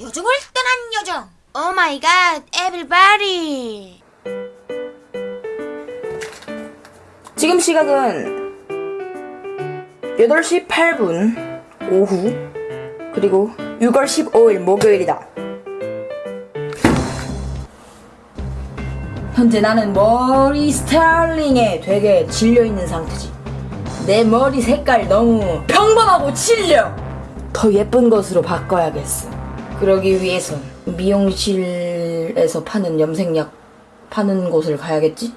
요정을 떠난 요정 oh my god everybody 지금 시각은 8시 8분 오후 그리고 6월 15일 목요일이다. 현재 나는 머리 스타일링에 되게 질려있는 상태지. 내 머리 색깔 너무 평범하고 질려! 더 예쁜 것으로 바꿔야겠어. 그러기 위해선 미용실에서 파는 염색약 파는 곳을 가야겠지?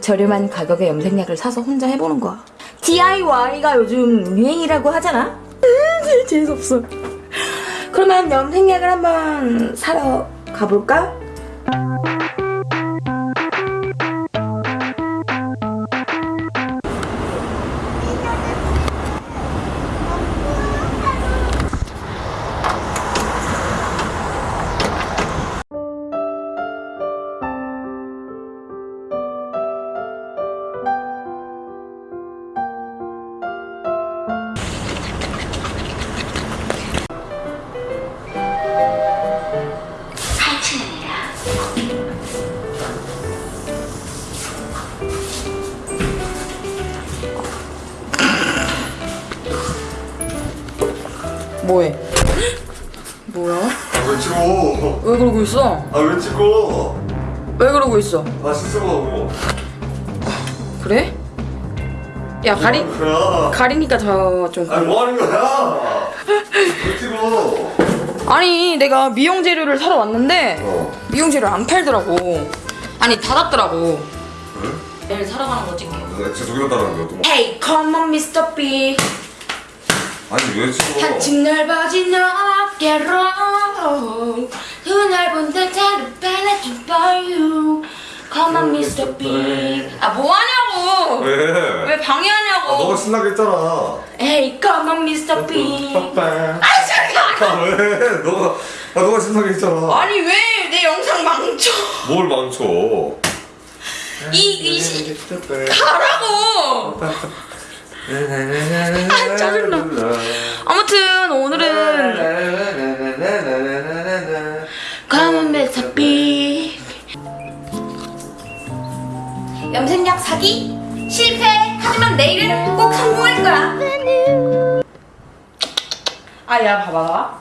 저렴한 가격의 염색약을 사서 혼자 해보는 거야. DIY가 요즘 유행이라고 하잖아? 으, 재수없어. 그러면 염색약을 한번 사러 가볼까? 뭐해? 뭐야? 왜 찍어? 왜 그러고 있어? 아 왜 찍어? 왜 그러고 있어? 아 씻어가고 그래? 야 가리 뭐야? 가리니까 저좀 아니 뭐 하는 거야? 왜 찍어? 아니 내가 미용 재료를 사러 왔는데 어 미용 재료 안 팔더라고. 아니 닫았더라고. 그래? 내일 사러 가는 거 찍게. 내가 진짜 속였다는 거야 또 Hey, come on, Mr. B. 아니 왜 찍어? 한층 넓어진 어깨로 두 넓은 ballet for you. Come on, Mr. B. 아 뭐하냐고? 왜? 왜 방해하냐고? 아 너가 신나게 했잖아 Hey, come on, Mr. B. 빠빠 아 잠깐. 아 왜? 너가 아 너가 신나게 했잖아 아니 왜 내 영상 망쳐? 뭘 망쳐 이 이시 가라고. 아, 짜증나. 아무튼 오늘은 가면 메타비. 염색약 사기? 실패? 하지만 내일은 꼭 성공할 거야. 아야 봐봐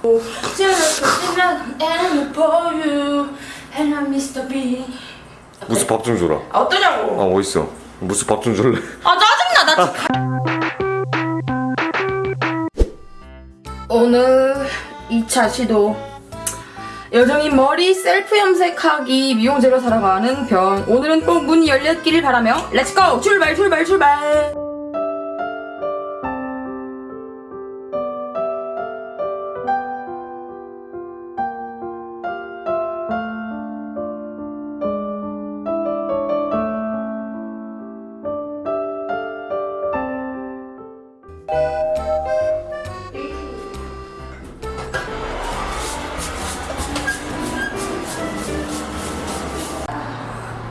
무슨 밥 좀 줘라. 아 어떠냐고. 아 어딨어. 무슨 밥 좀 줄래? 아 짜증나. 나 지금 오늘 2차 시도 여정이 머리 셀프 염색하기 미용 재료 사러 가는 변 오늘은 꼭 문이 열렸기를 바라며 let's go 출발 출발 출발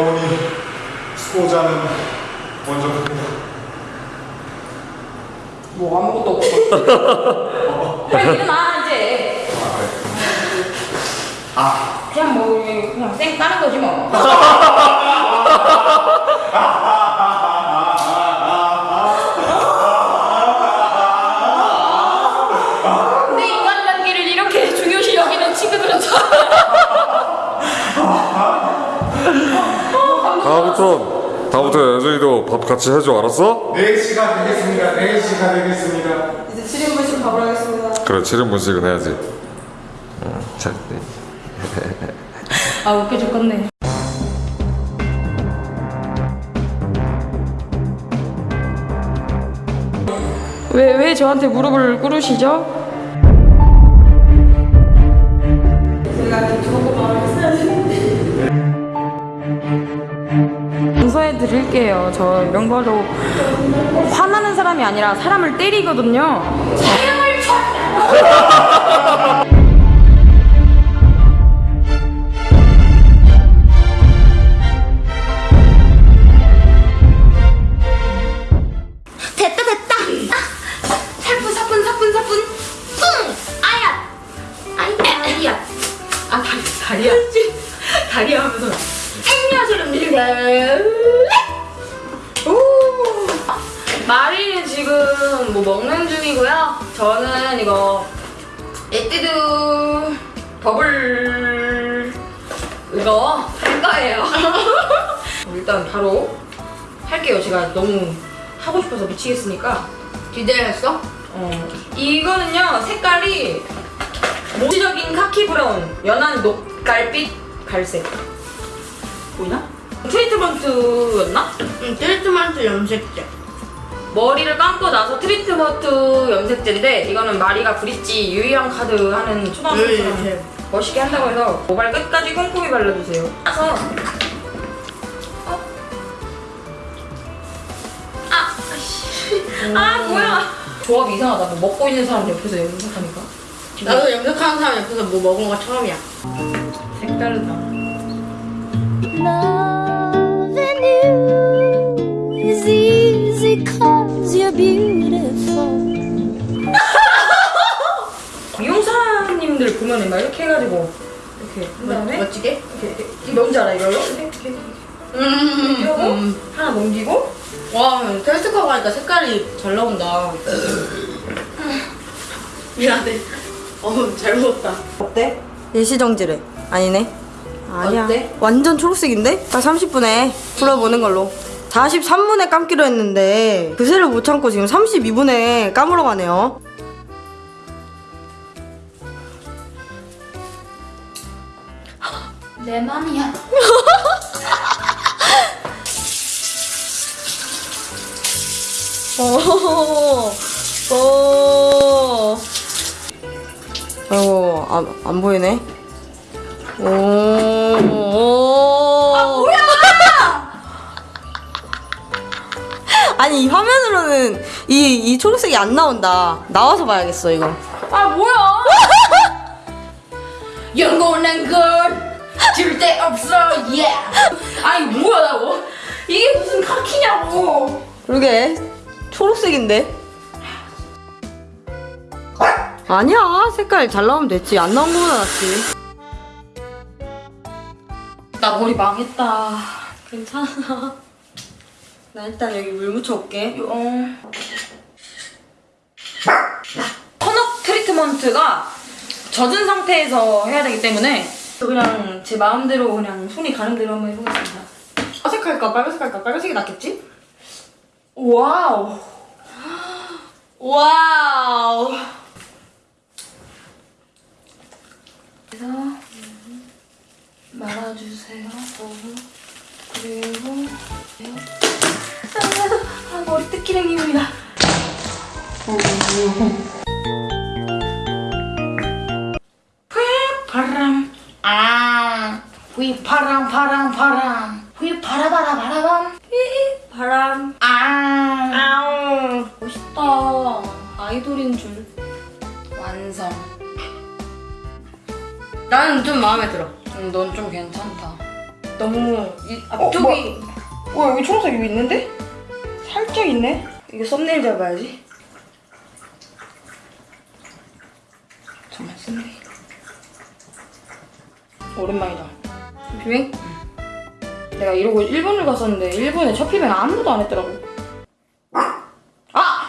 어머니 수호자는 먼저 갑니다. 뭐 아무것도 없어. 빨리 일어나 이제. 아 그냥 뭐 그냥 쌩 까는 거지 뭐. 내 다음부터 여정이도 밥 같이 해줘 알았어? 4시가 되겠습니다 4시가 되겠습니다 이제 7인분씩 밥을 하겠습니다. 그래 7인분씩은 해야지 응. 아 웃겨 죽겠네. 왜, 왜 저한테 무릎을 꿇으시죠? 용서 해 드릴게요. 저 이런 거로 화나는 사람이 아니라 사람을 때리거든요. 됐다 됐다. 아, 살뿐 사뿐 사뿐 사뿐. 뿡. 아야. 아이 다리야. 아 다리 다리야. 다리야 하면서. 안녕하세요. 오! 마리는 지금 뭐 먹는 중이고요. 저는 이거 에뛰드 버블 이거 할 거예요. 일단 바로 할게요. 제가 너무 하고 싶어서 미치겠으니까. 기대했어? 어, 이거는요 색깔이 모지적인 khaki brown, 연한 녹갈빛 갈색 보이나? 트리트먼트였나? 응, 트리트먼트 염색제. 머리를 감고 나서 트리트먼트 염색제인데 이거는 마리가 브릿지 유희왕 카드 하는 초등학생처럼 네, 네. 멋있게 한다고 해서 모발 끝까지 꼼꼼히 발라주세요. 따서 어? 아, 아씨, 아 뭐야? 조합이 이상하다. 뭐 먹고 있는 사람 옆에서 염색하니까 나도 염색하는 사람 옆에서 뭐 먹은 거 처음이야. 색다르다. Cause you're beautiful. 미용사님들 보면 막 이렇게 해가지고 이렇게 한 다음에 멋지게? 이렇게, 이렇게 이게 뭔지 알아 이걸로? 이렇게 이렇게 이렇게 음. 하고 음. 하나 넘기고 와, 텔스커 하니까 색깔이 잘 나온다. 미안해. 어우, 잘 먹었다. 어때? 일시정지래. 아니네. 아니야. 어때? 완전 초록색인데? 딱 30분에 풀어보는 걸로. 43분에 감기로 했는데 그새를 못 참고 지금 32분에 감으러 가네요. 내 맘이야. 오, 오. 아이고, 안, 안 보이네. 오, 오. 아니, 이 화면으로는 이, 이 초록색이 안 나온다. 나와서 봐야겠어, 이거. 아 뭐야? 영원한 건 절대 없어, 예. 아니 뭐야 나고? 이게 무슨 카키냐고? 그러게, 초록색인데? 아니야, 색깔 잘 나오면 됐지. 안 나온 거보다 낫지. 나 머리 망했다. 괜찮아. 나 일단 여기 물 묻혀올게. 어. 턴업 트리트먼트가 젖은 상태에서 해야 되기 때문에 그냥 제 마음대로 그냥 손이 가는 대로 한번 해보겠습니다. 파색 할까? 빨간색 할까? 빨간색이 낫겠지? Wow. Wow. 그래서 말아주세요. 그리고 뜯기는 기분이다. 바람 아, 휘 파랑 파랑 파랑. 휘 파라바라 바라밤. 바람. 아, 아우. 멋있다. 아이돌인 줄. 완성. 나는 좀 마음에 들어. 음, 넌좀 괜찮다. 너무 이 앞쪽이 어, 여기 초록색 여기 있는데? 살짝 있네. 이거 썸네일 잡아야지. 정말 썸네일. 오랜만이다. 피뱅? 내가 이러고 일본을 갔었는데 일본에 첫 피뱅 아무도 안 했더라고. 아! 아.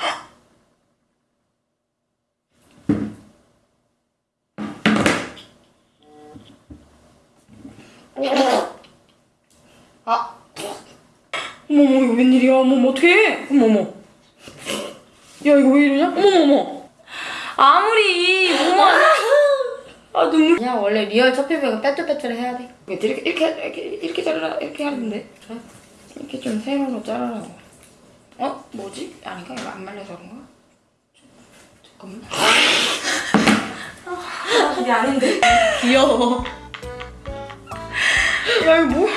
어머머 이거 웬일이야? 어머머 어떡해? 어머머. 야 이거 왜 이러냐? 어머머머. 아무리 뭐만. 아 눈물. 그냥 원래 real 첫 피부가 빼뚤빼뚤 해야 돼. 이렇게 이렇게 이렇게 이렇게 자르라 이렇게 하는데 이렇게 좀 세로로 자르라고. 어 뭐지? 아닌가 이거 안 말려서 그런가? 잠깐만. 이게 아닌데. 귀여워. 야 이거 뭐야?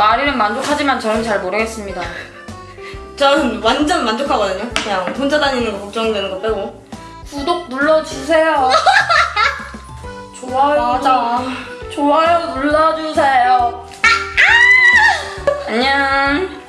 말이면 만족하지만 저는 잘 모르겠습니다. 저는 완전 만족하거든요. 그냥 혼자 다니는 거 걱정되는 거 빼고. 구독 눌러주세요. 좋아요. 맞아. 좋아요 눌러주세요. 아, 아! 안녕.